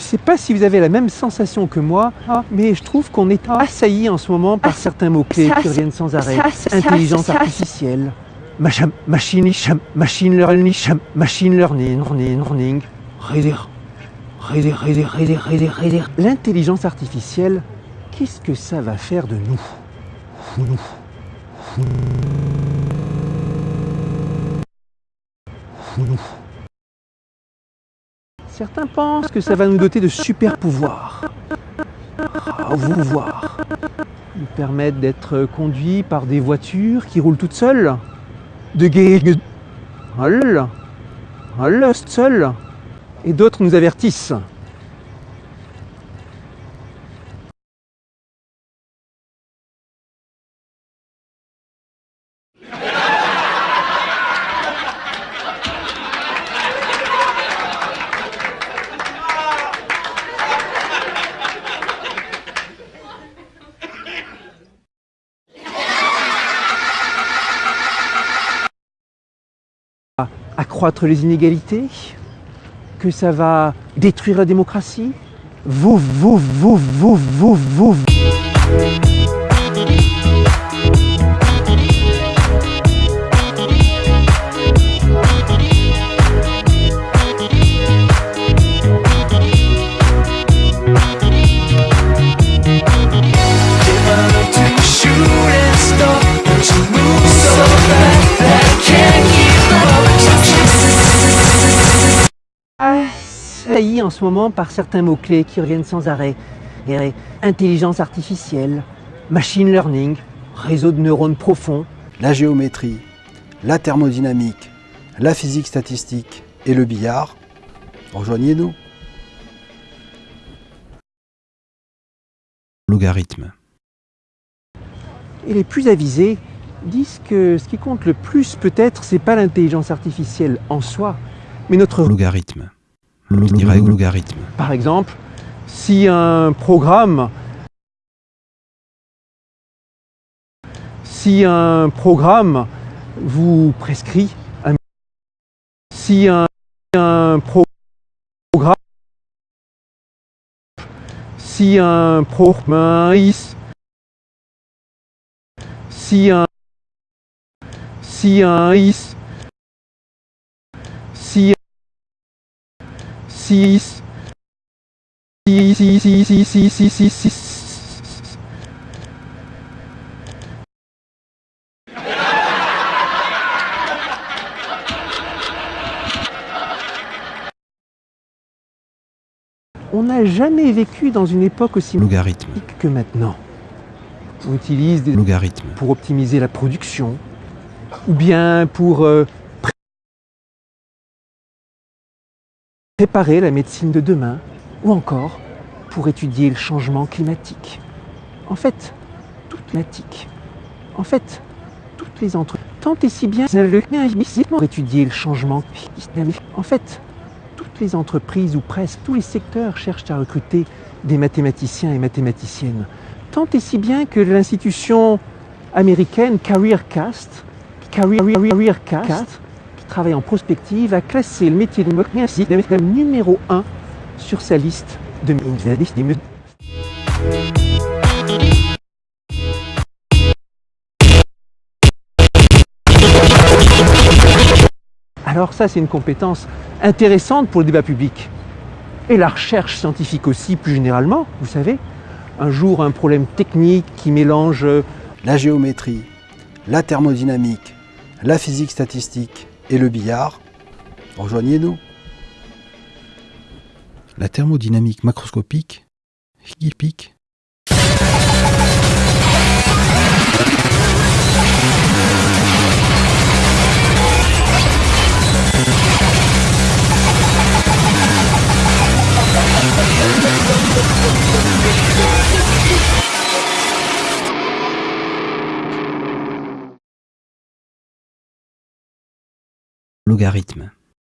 Je sais pas si vous avez la même sensation que moi, mais je trouve qu'on est assailli en ce moment par certains mots-clés qui reviennent sans arrêt. Intelligence artificielle, machine, machine learning, machine learning, L'intelligence artificielle, qu'est-ce que ça va faire de nous Certains pensent que ça va nous doter de super pouvoirs. Vous voir. Nous permettre d'être conduits par des voitures qui roulent toutes seules. De guérir. Seul. Et d'autres nous avertissent. Accroître les inégalités, que ça va détruire la démocratie. En ce moment par certains mots-clés qui reviennent sans arrêt. intelligence artificielle, machine learning, réseau de neurones profonds. La géométrie, la thermodynamique, la physique statistique et le billard. Rejoignez-nous. Logarithme. Et les plus avisés disent que ce qui compte le plus peut-être, c'est pas l'intelligence artificielle en soi, mais notre logarithme logarithme. Par exemple, si un programme si un programme vous prescrit un si un, un programme si un programme si un si un si on n'a jamais vécu dans une époque aussi logarithme que maintenant. On utilise des logarithmes pour optimiser la production, ou bien pour euh, préparer la médecine de demain, ou encore pour étudier le changement climatique. En fait, toute climatique. En fait, toutes les entreprises, tant et si bien pour étudier le changement climatique. En fait, toutes les entreprises ou presque tous les secteurs cherchent à recruter des mathématiciens et mathématiciennes. Tant et si bien que l'institution américaine CareerCast, CareerCast travaille en prospective, a classé le métier de médecin numéro 1 sur sa liste de Alors ça, c'est une compétence intéressante pour le débat public. Et la recherche scientifique aussi, plus généralement, vous savez. Un jour, un problème technique qui mélange... La géométrie, la thermodynamique, la physique statistique, et le billard, rejoignez-nous. La thermodynamique macroscopique, hippique. Logarithme